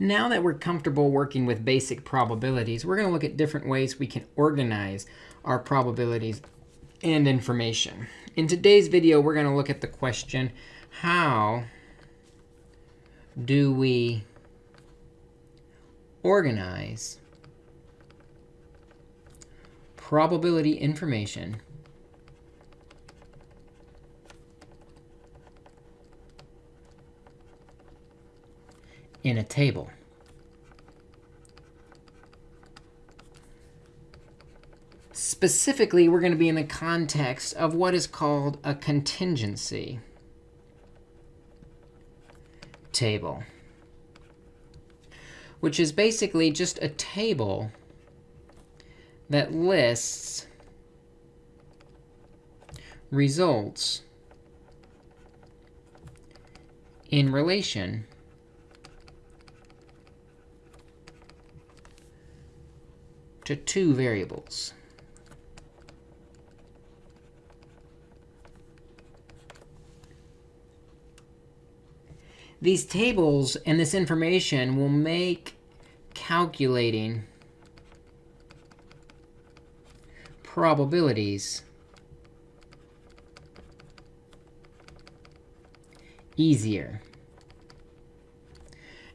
Now that we're comfortable working with basic probabilities, we're going to look at different ways we can organize our probabilities and information. In today's video, we're going to look at the question, how do we organize probability information in a table. Specifically, we're going to be in the context of what is called a contingency table, which is basically just a table that lists results in relation to two variables. These tables and this information will make calculating probabilities easier.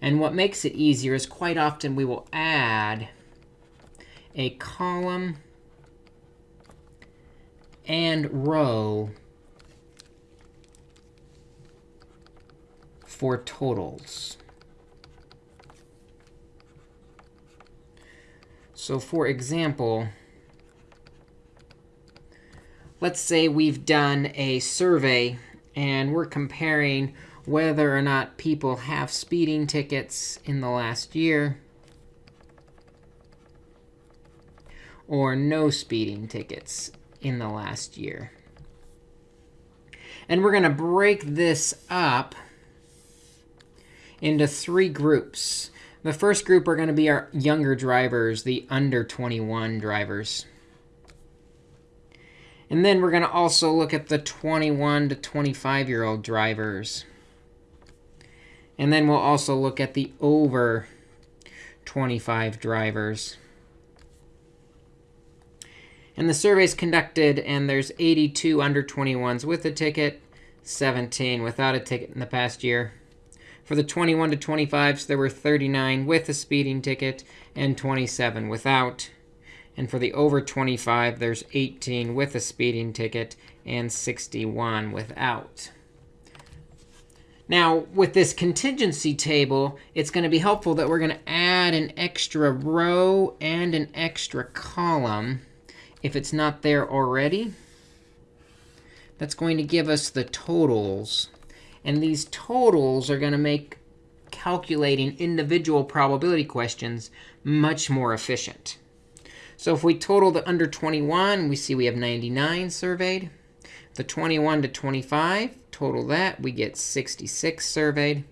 And what makes it easier is quite often we will add a column and row for totals. So for example, let's say we've done a survey and we're comparing whether or not people have speeding tickets in the last year or no speeding tickets in the last year. And we're going to break this up into three groups. The first group are going to be our younger drivers, the under 21 drivers. And then we're going to also look at the 21 to 25-year-old drivers. And then we'll also look at the over 25 drivers. And the survey is conducted, and there's 82 under 21s with a ticket, 17 without a ticket in the past year. For the 21 to 25s, there were 39 with a speeding ticket and 27 without. And for the over 25, there's 18 with a speeding ticket and 61 without. Now, with this contingency table, it's going to be helpful that we're going to add an extra row and an extra column if it's not there already. That's going to give us the totals. And these totals are going to make calculating individual probability questions much more efficient. So if we total the under 21, we see we have 99 surveyed. The 21 to 25, total that, we get 66 surveyed.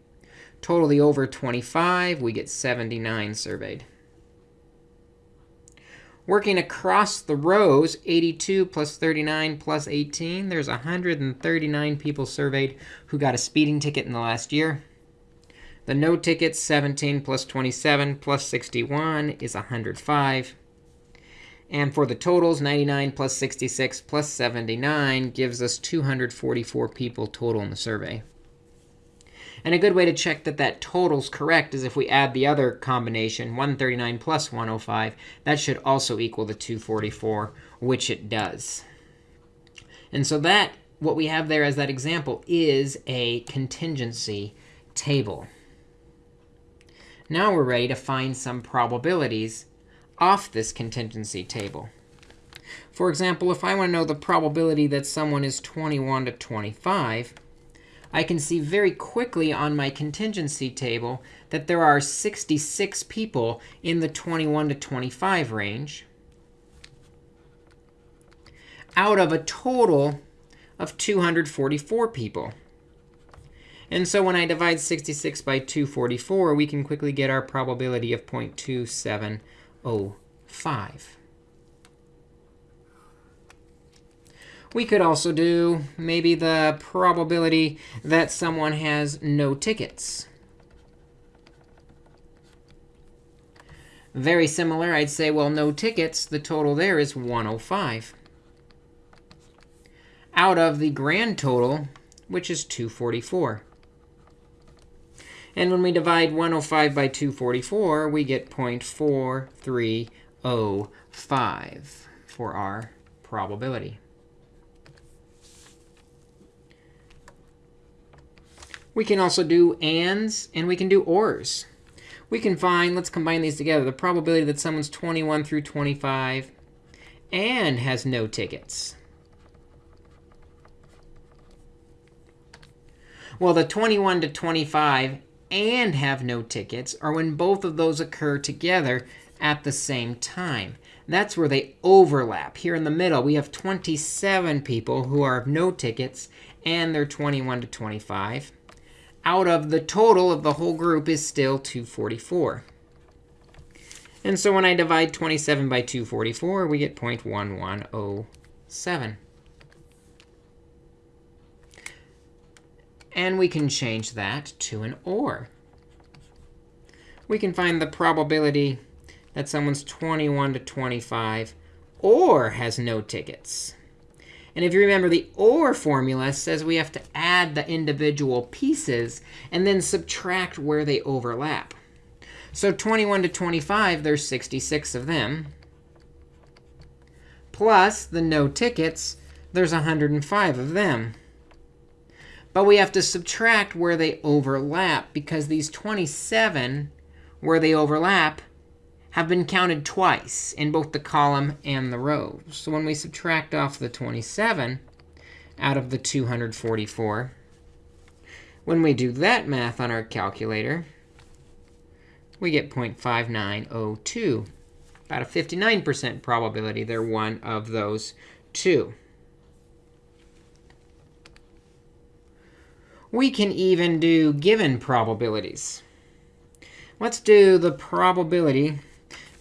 Total the over 25, we get 79 surveyed. Working across the rows, 82 plus 39 plus 18, there's 139 people surveyed who got a speeding ticket in the last year. The no tickets, 17 plus 27 plus 61 is 105. And for the totals, 99 plus 66 plus 79 gives us 244 people total in the survey. And a good way to check that that total's correct is if we add the other combination, 139 plus 105. That should also equal the 244, which it does. And so that, what we have there as that example, is a contingency table. Now we're ready to find some probabilities off this contingency table. For example, if I want to know the probability that someone is 21 to 25, I can see very quickly on my contingency table that there are 66 people in the 21 to 25 range out of a total of 244 people. And so when I divide 66 by 244, we can quickly get our probability of 0.2705. We could also do maybe the probability that someone has no tickets. Very similar, I'd say, well, no tickets. The total there is 105 out of the grand total, which is 244. And when we divide 105 by 244, we get 0.4305 for our probability. We can also do ands, and we can do ors. We can find, let's combine these together, the probability that someone's 21 through 25 and has no tickets. Well, the 21 to 25 and have no tickets are when both of those occur together at the same time. That's where they overlap. Here in the middle, we have 27 people who are of no tickets, and they're 21 to 25. Out of the total of the whole group is still 244. And so when I divide 27 by 244, we get 0.1107. And we can change that to an OR. We can find the probability that someone's 21 to 25 or has no tickets. And if you remember, the OR formula says we have to add the individual pieces and then subtract where they overlap. So 21 to 25, there's 66 of them. Plus the no tickets, there's 105 of them. But we have to subtract where they overlap, because these 27 where they overlap have been counted twice in both the column and the row. So when we subtract off the 27 out of the 244, when we do that math on our calculator, we get 0.5902, about a 59% probability they're one of those two. We can even do given probabilities. Let's do the probability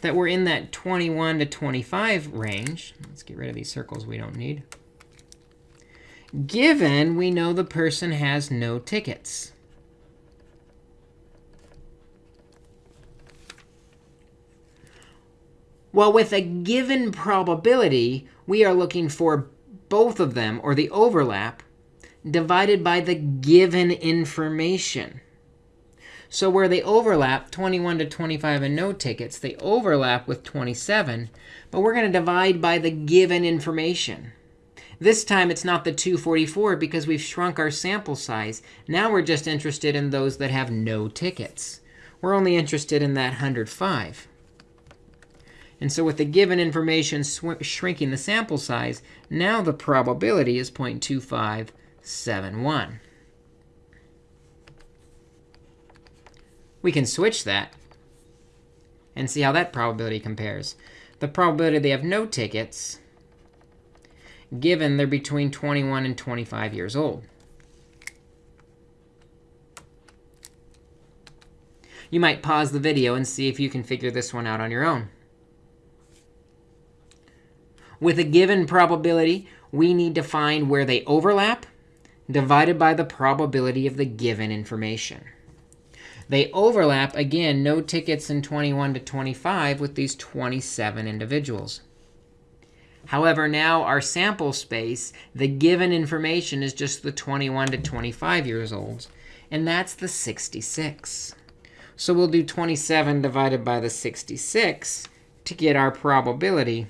that we're in that 21 to 25 range. Let's get rid of these circles we don't need. Given we know the person has no tickets. Well, with a given probability, we are looking for both of them, or the overlap, divided by the given information. So where they overlap, 21 to 25 and no tickets, they overlap with 27. But we're going to divide by the given information. This time, it's not the 244 because we've shrunk our sample size. Now we're just interested in those that have no tickets. We're only interested in that 105. And so with the given information shrinking the sample size, now the probability is 0.25 7, 1. We can switch that and see how that probability compares. The probability they have no tickets, given they're between 21 and 25 years old. You might pause the video and see if you can figure this one out on your own. With a given probability, we need to find where they overlap divided by the probability of the given information. They overlap, again, no tickets in 21 to 25 with these 27 individuals. However, now our sample space, the given information is just the 21 to 25 years old. And that's the 66. So we'll do 27 divided by the 66 to get our probability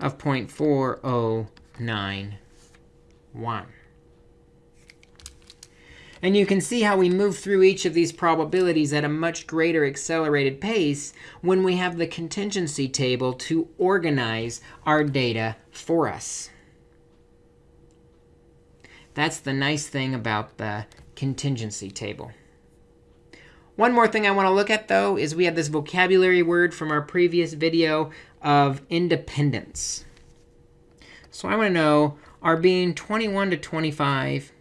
of 0.4091. And you can see how we move through each of these probabilities at a much greater accelerated pace when we have the contingency table to organize our data for us. That's the nice thing about the contingency table. One more thing I want to look at, though, is we have this vocabulary word from our previous video of independence. So I want to know, are being 21 to 25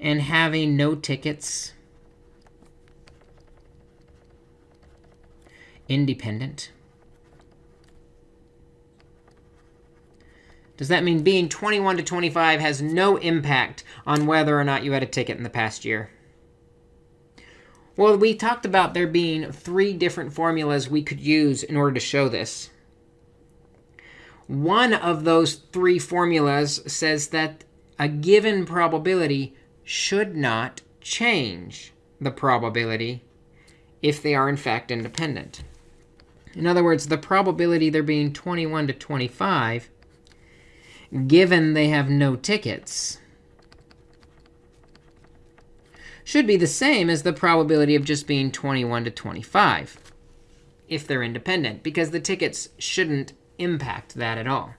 and having no tickets independent? Does that mean being 21 to 25 has no impact on whether or not you had a ticket in the past year? Well, we talked about there being three different formulas we could use in order to show this. One of those three formulas says that a given probability should not change the probability if they are in fact independent. In other words, the probability there being 21 to 25, given they have no tickets, should be the same as the probability of just being 21 to 25 if they're independent, because the tickets shouldn't impact that at all.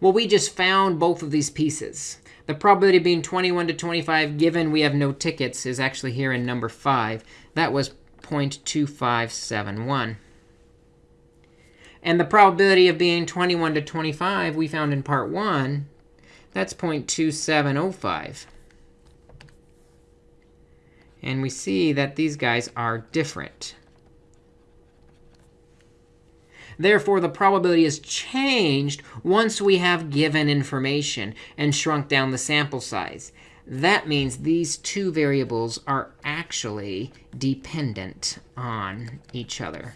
Well, we just found both of these pieces. The probability of being 21 to 25 given we have no tickets is actually here in number 5. That was 0.2571. And the probability of being 21 to 25 we found in part 1, that's 0.2705. And we see that these guys are different. Therefore, the probability is changed once we have given information and shrunk down the sample size. That means these two variables are actually dependent on each other.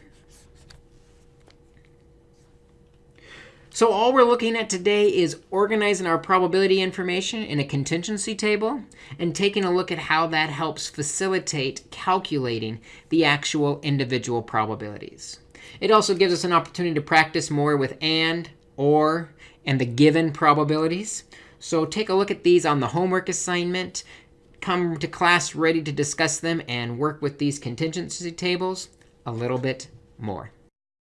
So all we're looking at today is organizing our probability information in a contingency table and taking a look at how that helps facilitate calculating the actual individual probabilities. It also gives us an opportunity to practice more with and, or, and the given probabilities. So take a look at these on the homework assignment. Come to class ready to discuss them and work with these contingency tables a little bit more.